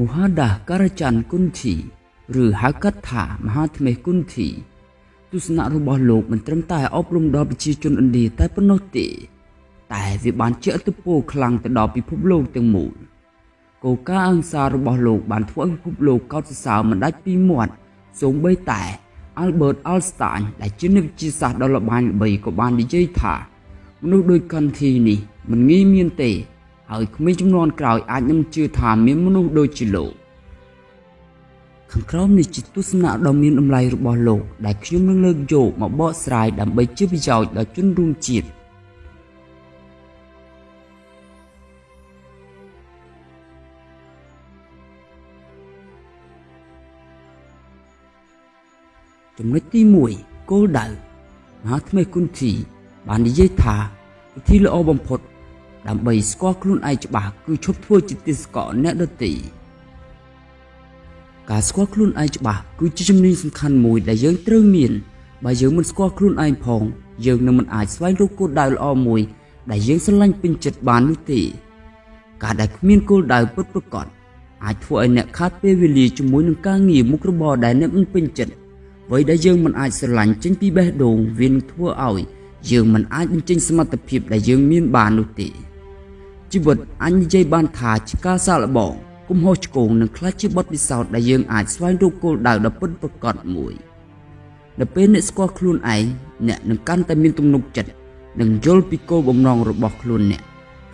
មហាដាការច័ន្ទគុន្ធីឬហៅកាត់ថាមហាថ្មេគុន្ធីទស្សនៈរបស់លោកមិនត្រឹមតែអប់រំដល់ប្រជាជនឥណ្ឌាតែប៉ុណ្ណោះទេតែវាបានជះឥទ្ធិពលខ្លាំងទៅដល់ពិភពលោកទាំងមូលគោលការណ៍អង្សាររបស់លោកបានធ្វើឲ្យពិភពលោកកោតសរសើរមិនដាច់ពីមាត់សូម្បីតែ Albert Einstein ដែលជាអ្នកវិទ្យាសាស្ត្រដ៏ល្បាញល្បីក៏បាននិយាយថាមនុស្សដូចកន្ធីនេះមិនងាយមានទេ ហើយក្មេងចំនួនក្រោយអាចនឹងជឿថាមានមនុស្សដូចជាលោកខាងក្រោមនេះជាទស្សនៈដ៏មានតម្លៃរបស់លោកដែលខ្ញុំនឹងលើកយកមកបកស្រាយដើម្បីជាប្រយោជន៍ដល់ជនរួមជាតិចំណុចទី1គោលដៅមហាថ្មីគុណធីបាននិយាយថាវិធីល្អបំផុត ដើម្បីស្គាល់ខ្លួនឯងច្បាស់គឺឈប់ធ្វើជាទេសកលអ្នកដទៃការស្គាល់ខ្លួនឯងច្បាស់គឺជាជំនាញសំខាន់មួយដែលយើងត្រូវមានបើយើងមិនស្គាល់ខ្លួនឯងផង យើងនឹងមិនអាចស្វែងរកគោលដៅល្អមួយ ដែលយើងស្រឡាញ់ពេញចិត្តបាននោះទេការដែលគ្មានគោលដៅពិតប្រាកដអាចធ្វើឲ្យអ្នកខាតពេលវេលាជាមួយនឹងការងារមុខរបរដែលអ្នកមិនពេញចិត្តអ្វីដែលយើងមិនអាចស្រឡាញ់ចេញពីបេះដូងវានឹងធ្វើឲ្យយើងមិនអាចបញ្ចេញសមត្ថភាពដែលយើងមានបាននោះទេ ជីវិតអញនិយាយបានថាជាការសាកល្បងកំហុសឆ្គងនឹងខ្លះជាបទពិសោធន៍ដែលយើងអាចស្វែងរកគោលដៅដ៏ពិតប្រាកដមួយនៅពេលអ្នកស្គាល់ខ្លួនឯងអ្នកនឹងកាន់តែមានទំនុកចិត្តនិងយល់ពីគោលបំណងរបស់ខ្លួនអ្នក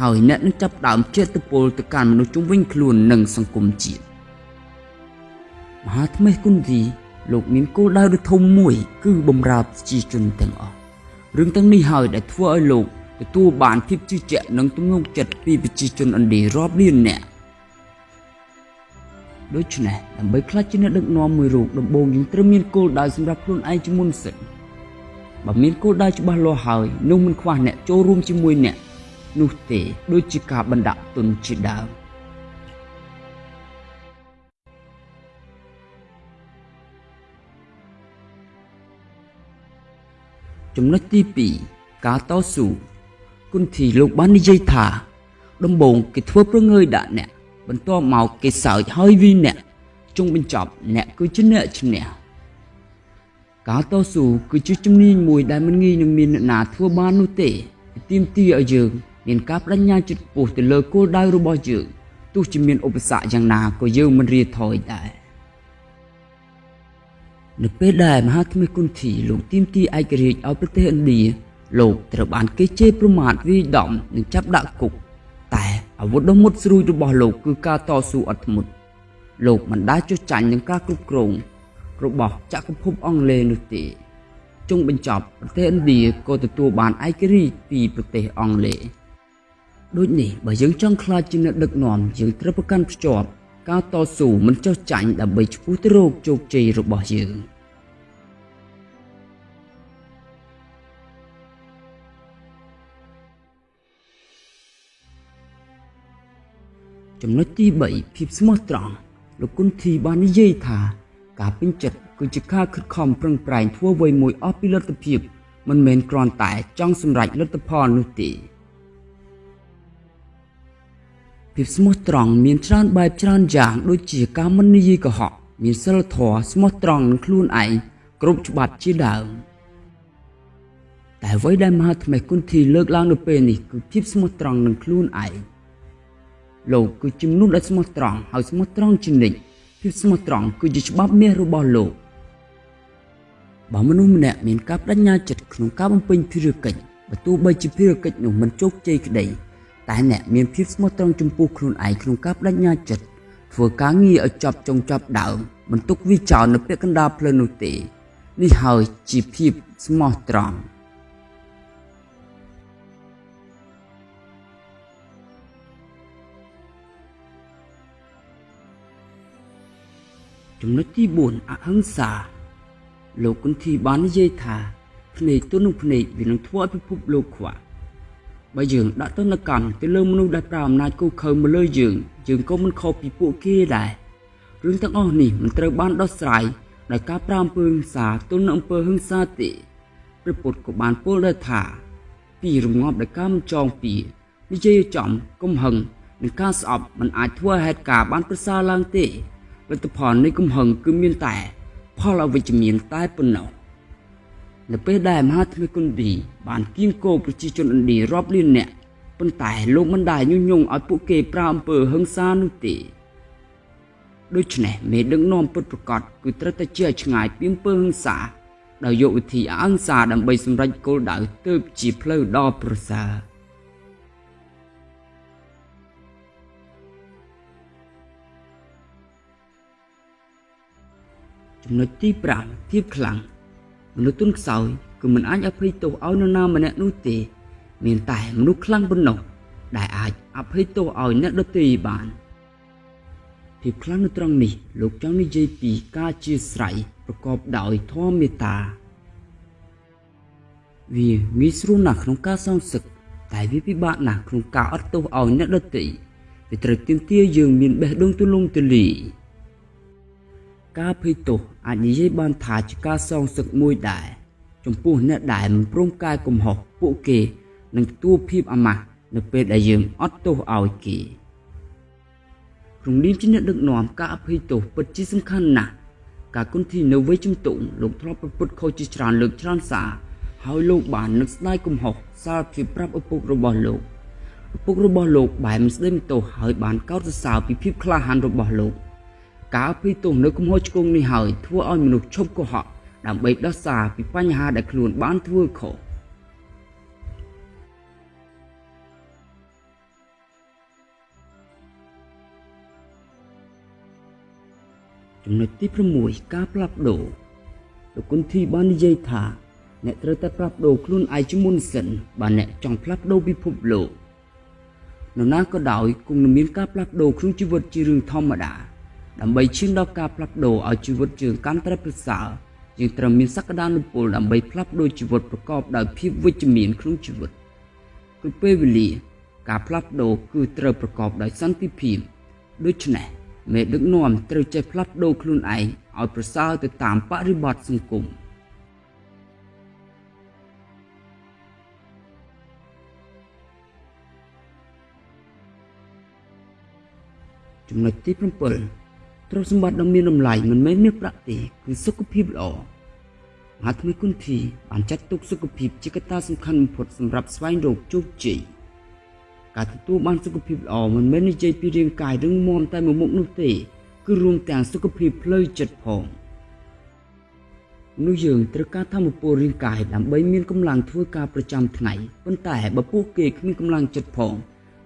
ហើយអ្នកនឹងចាប់ផ្ដើមចេតពលទៅកាន់មនុស្សជុំវិញខ្លួននិងសង្គមជាតិមហាថ្មេគុណធីលោកមានគោលដៅដ៏ធំមួយ គឺបំរើប្រជាជនទាំងអស់រឿងទាំងនេះហើយដែលធ្វើឲ្យលោក ទទួលបានភាពជឿជាក់និងទំនុកចិត្តពីប្រជាជនឥណ្ឌារាប់លាននាក់ដូច្នេះដើម្បីខ្លាចជាអ្នកដឹកនាំមួយរូបដំបូងយើងត្រូវមានគោលដៅសម្រាប់ខ្លួនឯងជាមុនសិនបើមានគោលដៅច្បាស់លាស់ហើយនោះមិនខ្វះអ្នកចូលរួមជាមួយអ្នកនោះទេដូចជាការបណ្ដាក់ទុនជាដើមចំណុចទី2ការតស៊ូ គុណធីលោកបាននិយាយថាដំបូងគេធ្វើប្រងើយដាក់អ្នកបន្ទាប់មកគេសើចហើយវីអ្នកចុងបញ្ចប់អ្នកគឺជាអ្នកឈ្នះការតស៊ូគឺជាជំនាញមួយដែលមិនងាយនឹងមានអ្នកណាធ្វើបាននោះទេទាមទារឲ្យយើងមានការបដិញ្ញាចិត្តខ្ពស់ទៅលើគោលដៅរបស់យើងទោះជាមានឧបសគ្គយ៉ាងណាក៏យើងមិនរាថយដែរនៅពេលដែលមហាថ្មីគុន្ធីលោកទីមទីឯករាជ្យឲ្យប្រទេសឥណ្ឌា លោកត្រូវបានគេជេរប្រមាថវាយដំនិងចាប់ដាក់គុកតែអាវុធដ៏មុតស្រួយរបស់លោកគឺការតស៊ូអត់ធ្មត់លោកមិនដែលចុះចាញ់នឹងការគ្រប់គ្រងរបស់ចក្រភពអង់គ្លេសនោះទេចុងបញ្ចប់ប្រទេសឥណ្ឌាក៏ទទួលបានឯករាជ្យពីប្រទេសអង់គ្លេសដូចនេះបើយើងចង់ខ្លាចជាអ្នកដឹកនាំយើងត្រូវប្រកាន់ភ្ជាប់ការតស៊ូមិនចុះចាញ់ដើម្បីឈ្មោះទៅរកជោគជ័យរបស់យើង ចំណុចទី3ភាពស្មោះត្រង់លោកគុណធីបាននិយាយថា ការពេញចិត្តគឺជាការខិតខំប្រឹងប្រែងធ្វើអ្វីមួយអស់ពីលទ្ធភាពមិនមែនគ្រាន់តែចង់សម្រេចលទ្ធផលនោះទេភាពស្មោះត្រង់មានច្រើនបែបច្រើនយ៉ាង ដូចជាការមិននិយាយកុហកមានសិលធម៌ស្មោះត្រង់នឹងខ្លួនឯងគ្រប់ច្បាប់ជាដើមតែអ្វីដែលមហាថ្មីគុណធីលើកឡើងនៅពេលនេះគឺភាពស្មោះត្រង់នឹងខ្លួនឯង លោកគឺជាមនុស្សដែលស្មោះត្រង់ហើយស្មោះត្រង់ជានិច្ចភាពស្មោះត្រង់គឺជាច្បាប់មាសរបស់លោកបើមនុស្សម្នាក់មានការបដិញ្ញាចិត្តក្នុងការបំពេញភារកិច្ចបើទោះបីជាភារកិច្ចនោះមិនជោគជ័យក្តីតែអ្នកមានភាពស្មោះត្រង់ចំពោះខ្លួនឯងក្នុងការបដិញ្ញាចិត្តធ្វើការងារឲ្យចប់ចុងចប់ដើមមិនទុកវាចោលនៅពាក់កណ្ដាលផ្លូវនោះទេនេះហើយជាភាពស្មោះត្រង់ ចំណុចទី4អហិង្សា លោកគុន្ធីបាននិយាយថាភ្នែកទល់នឹងភ្នែកវានឹងធ្វើឲ្យពិភពលោកខ្វះបើយើងដាក់ទណ្ឌកម្មទៅលើមនុស្សដែលប្រើអំណាចគូខើមកលើយើងយើងក៏មិនខុសពីពួកគេដែររឿងទាំងអស់នេះមិនត្រូវបានដោះស្រាយដោយការប្រាអំពើហិង្សាទល់នឹងអំពើហិង្សាទេព្រះពុទ្ធក៏បានពោលដែរថាពីរងាប់ដោយការមិនចងពីនិយាយចំកំហឹងនិងការស្អប់មិនអាចធ្វើឲ្យហេតុការណ៍បានប្រសើរឡើងទេ លទ្ធផលនៃកំហឹងគឺមានតែ ផលអវិជ្ជមានតែប៉ុណ្ណោះនៅពេលដែលមហាថ្មីគុណឌីបានគៀងគោប្រជាជនឥណ្ឌារាប់លាននាក់ប៉ុន្តែលោកមិនដែលញុះញង់ឲ្យពួកគេប្រើអំពើហិង្សានោះទេដូច្នេះមេដឹកនាំពុតប្រកាសគឺត្រូវតែជាឆ្ងាយពីអំពើហិង្សាដោយយកវិធីអហិង្សាដើម្បីសម្រេចគោលដៅទើបជាផ្លូវដ៏ប្រសើរ ចំណុចទី5ភាពខ្លាំងមនុស្សទុនខ្សោយគឺមិនអាចអភ័យទោសឲ្យនរណាម្នាក់នោះទេ មានតែមនុស្សខ្លាំងប៉ុណ្ណោះដែលអាចអភ័យទោសឲ្យអ្នកដទៃបានភាពខ្លាំងនៅត្រង់នេះលោកចង់និយាយពីការជាស្រ័យប្រកបដោយធម៌មេត្តាវាងាយស្រួលណាស់ក្នុងការសងសឹកតែវាពិបាកណាស់ក្នុងការអត់ទោសឲ្យអ្នកដទៃវាត្រូវទាមទារយើងមានបេះដូងទូលំទូលាយ ការភ័យទោសអាចនិយាយបានថាជាការសងសឹកមួយដែរចំពោះអ្នកដែលមិនព្រមកែកំហុសពួកគេនឹងទទួលភាពអាម៉ាស់នៅពេលដែលយើងអត់ទោសឲ្យគេក្នុងនាមជាអ្នកដឹកនាំការអភ័យទោសពិតជាសំខាន់ណាស់ការគុណធីនៅវ័យជំទង់លោកធ្លាប់ប្រព្រឹត្តខុសជាច្រើនលើកច្រើនសារហើយលោកបាននឹកស្ដាយកំហុសសារភាពប្រាប់ឪពុករបស់លោកឪពុករបស់លោកបែរមិនស្ដីមិនទោសហើយបានកោតសរសើរពីភាពក្លាហានរបស់លោក ការពីទោសនៅកំហុសឆ្គងនេះហើយធ្វើឲ្យមនុស្សឈប់កុហកដើម្បីដោះសារពីបញ្ហាដែលខ្លួនបានធ្វើខុសចំណុចទី6ការផ្លាស់ប្ដូរលោកគុណធីបាននិយាយថាអ្នកត្រូវតែផ្លាស់ប្ដូរខ្លួនឯងជាមុនសិនបើអ្នកចង់ផ្លាស់ប្ដូរពិភពលោកនរណាក៏ដោយគង់នឹងមានការផ្លាស់ប្ដូរក្នុងជីវិតជារឿងធម្មតា ដើម្បីឈានដល់ការផ្លាស់ប្ដូរឲ្យជីវិតយើងកាន់តែប្រសើរយើងត្រូវមានសក្តានុពលដើម្បីផ្លាស់ប្ដូរជីវិតប្រកបដោយភាពវិជ្ជមានក្នុងជីវិតគឺពេលវេលាការផ្លាស់ប្ដូរគឺត្រូវប្រកបដោយសន្តិភាពដូច្នេះមេដឹកនាំត្រូវចេះផ្លាស់ប្ដូរខ្លួនឯងឲ្យប្រសើរទៅតាមបរិបទសង្គមចំណុចទី7 ទ្រព្យសម្បត្តិដ៏មានតម្លៃមិនមែនមានប្រាក់ទេគឺសុខភាពល្អមហាថ្មីគុណធីបានចាត់ទុកសុខភាពជាកត្តាសំខាន់បំផុតសម្រាប់ស្វែងរកជោគជ័យការទទួលបានសុខភាពល្អមិនមែននិយាយពីរាងកាយរឹងមាំតែមួយមុខនោះទេគឺរួមទាំងសុខភាពផ្លូវចិត្តផងនោះយើងត្រូវការធម្មពលរាងកាយដើម្បីមានកម្លាំងធ្វើការប្រចាំថ្ងៃប៉ុន្តែបើពួកគេគ្មានកម្លាំងចិត្តផង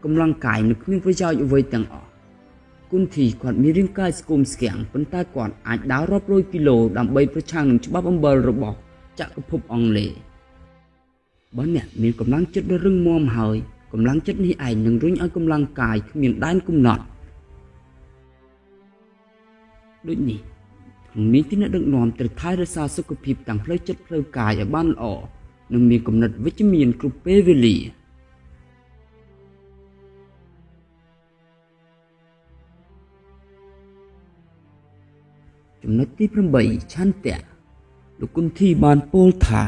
កម្លាំងកាយនឹងគ្មានប្រយោជន៍អ្វីទាំងអស់ គុនធីគាត់មានរាងកាយស្គមស្គាំងប៉ុន្តែគាត់អាចដើររាប់រយគីឡូដើម្បីប្រឆាំងនឹងច្បាប់អំបិលរបស់ចក្រភពអង់គ្លេសបើអ្នកមានកម្លាំងចិត្តដ៏រឹងមាំហើយកម្លាំងចិត្តនេះឯងនឹងរុញឲ្យកម្លាំងកាយគ្មានដែនកំណត់ដូចនេះក្នុងនាមជាអ្នកដឹកនាំត្រូវថែរក្សាសុខភាពទាំងផ្លូវចិត្តផ្លូវកាយឲ្យបានល្អនិងមានគំនិតវិជ្ជមានគ្រប់ពេលវេលា ចំណុចទី8ឆន្ទៈលោកគុណធីបានពោលថា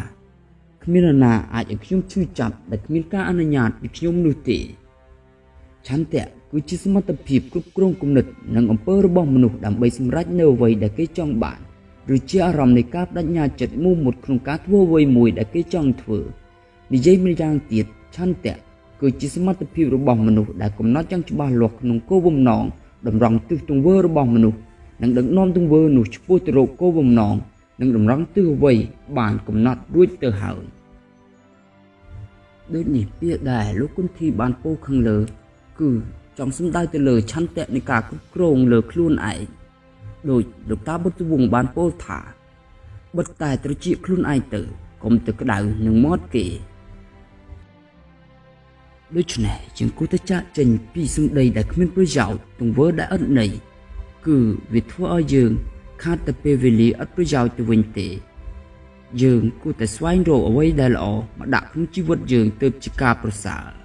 គ្មាននរណាអាចឲ្យខ្ញុំឈឺចាប់ដែលគ្មានការអនុញ្ញាតពីខ្ញុំនោះទេឆន្ទៈគឺជាសមត្ថភាពគ្រប់គ្រងគំនិតនិងអំពើរបស់មនុស្សដើម្បីសម្រេចនូវអ្វីដែលគេចង់បានឬជាអារម្មណ៍នៃការបដិញ្ញាចិត្តមូមុតក្នុងការធ្វើអ្វីមួយដែលគេចង់ធ្វើនិយាយម្យ៉ាងទៀតឆន្ទៈគឺជាសមត្ថភាពរបស់មនុស្សដែលកំណត់យ៉ាងច្បាស់លាស់ក្នុងគោលបំណងតម្រង់ទិសទង្វើរបស់មនុស្ស និងដឹកនាំទង្វើនោះឆ្ពោះទៅរកគោលបំណងនិងតម្រង់ទិសអ្វីបានកំណត់រួចទៅហើយដូចនេះពាក្យដែលលោកគុនធីបានពោលខាងលើ គឺចង់សំដៅទៅលើឆន្ទៈនៃការគ្រប់គ្រងលើខ្លួនឯងដោយលោកតាបុត្រវងបានពោលថាបិទតែត្រចៀកខ្លួនឯងទៅកុំទៅក្តៅនឹងមាត់គេដូច្នេះជាងគូទៅចាក់ចេញពីសម្ដីដែលគ្មានប្រយោជន៍ទង្វើដែលឥតន័យ គឺវាធ្វើឲ្យយើង ខាតតែពេលវេលាអត់ប្រយោជន៍ទៅវិញទេ យើងគួរតែស្វែងរកអ្វីដែលល្អមកដាក់ក្នុងជីវិតយើងទើបជាការប្រសើរ